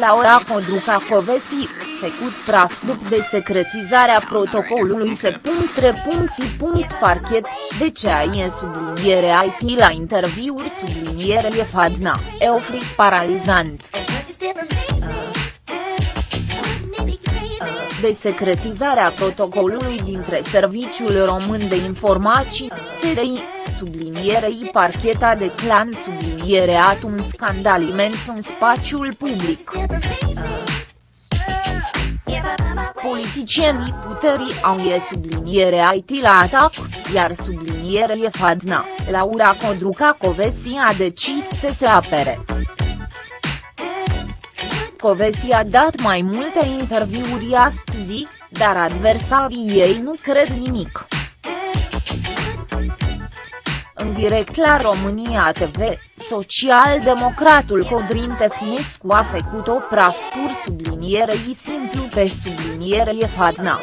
Laura Codruca Covesi, făcut praf după desecretizarea protocolului se Parchet, de ce ai subliniere IT la interviuri subliniere e Fadna, Eofric paralizant. Desecretizarea protocolului dintre Serviciul Român de Informații, SRI, sublinierei parcheta de clan subliniere un scandal imens în spațiul public. Politicienii puterii au e subliniere IT la atac, iar subliniere e Fadna, Laura Codruca Covesi a decis să se apere. Covesi a dat mai multe interviuri astăzi, dar adversarii ei nu cred nimic. În direct la România TV, social-democratul Codrin Tefnescu a făcut o praf pur sublinierei simplu pe sublinierei Fadna.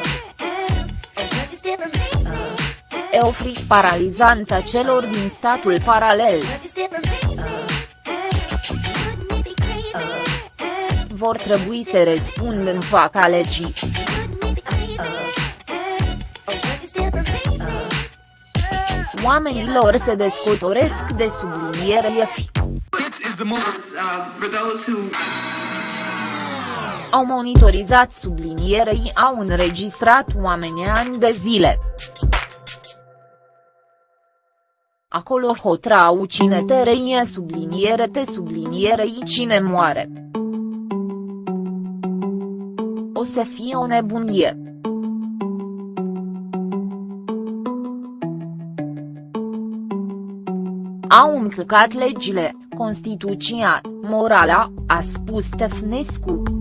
Eofrit paralizant a celor din statul paralel. Vor trebui să răspund în fața legii. oamenilor se descotoresc de subliniere fi. Au monitorizat sublinierei au înregistrat oamenii ani de zile. Acolo hotrau cine te reie subliniere te sublinierei cine moare. O să fie o nebunie. Au încălcat legile, Constituția, morala, a spus Tefnescu.